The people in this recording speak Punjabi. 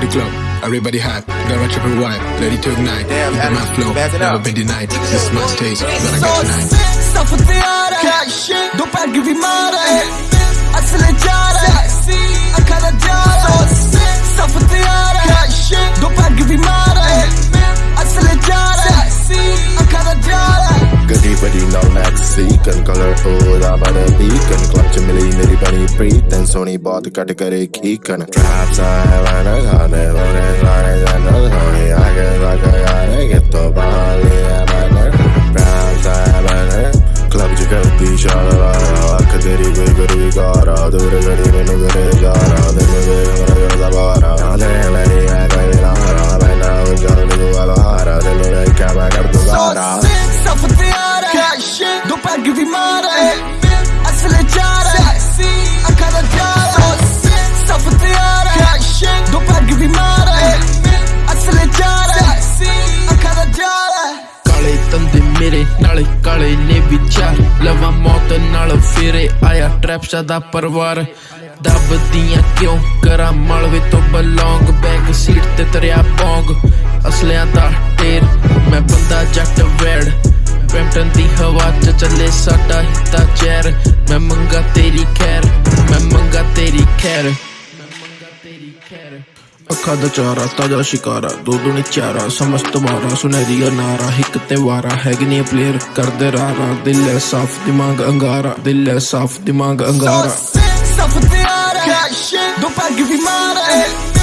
to the club. Everybody hot, got my triple wide, ready to ignite. Damn, Keep my flow, never been denied. This must taste stage, gonna get tonight. Stop with the other, don't play give you more. Colourful ਆ ਬੜਾ ਕਲੱਬ ਚ ਮਿਲੀ? ਮੇਰੀ ਬਣੀ ਪ੍ਰੀਤਨ ਸੋਹਣੀ ਬਹੁਤ ਘਟ ਕਰੇ ਕੀ ਕਨ ਟ੍ਰੈਪਸ ਆ ਵਾਨਾ ਗਾਨੇ ਲੋਰੇ ਸਾਰੇ ਜਾਨੋ ਹੋਣੀ ਆ ਕੇ ਕਾਲੇ ਨੇ ਵਿਚਾਰ ਲਵਾ ਮੌਤ ਨਾਲ ਫੇਰੇ ਆਇਆ ਟ੍ਰੈਪਸ਼ਾ ਦਾ ਪਰਿਵਾਰ। ਦੱਬਦੀਆਂ ਕਿਉਂ ਕਰਾਂ ਮਲਵੇ ਤੋਂ ਬਲੌਂਗ ਬੈਕ ਸੀਟ ਤੇ ਤਰਿਆ ਪੌਂਗ। ਅਸਲਿਆਂ ਦਾ ਢੇਰ, ਮੈਂ ਬੰਦਾ ਜੱਟ ਵੈੜ। ਬੈਂਟਨ ਦੀ ਹਵਾ ਚ ਚੱਲੇ ਸਾਡਾ ਹਿੱਤਾ ਚੈਰ ਮੈਂ ਮੰਗਾ ਤੇਰੀ ਖੈਰ, ਮੈਂ ਮੰਗਾ ਤੇਰੀ ਖੈਰ। ਅੱਖਾਂ ਦਾ ਚਾਰਾ, ਤਾਜਾ ਸ਼ਿਕਾਰਾ ਦੋ ਦੁਨੀ ਚਾਰਾ ਸਮਝ ਵਾਰਾ, ਸੁਨਹਿਰੀ ਅਨਾਰਾ ਇੱਕ ਤੇ ਵਾਰਾ, ਹੈਗੀ ਨੀ ਪਲੇਅਰ ਕਰਦੇ ਰਾਰਾ, ਦਿਲ ਐ ਸਾਫ਼, ਦਿਮਾਗ ਅੰਗਾਰਾ, ਦਿਲ ਹੈ ਸਾਫ਼, ਦਿਮਾਗ ਅੰਗਾਰਾ। Safo tiara Do peg vi mare Accelerare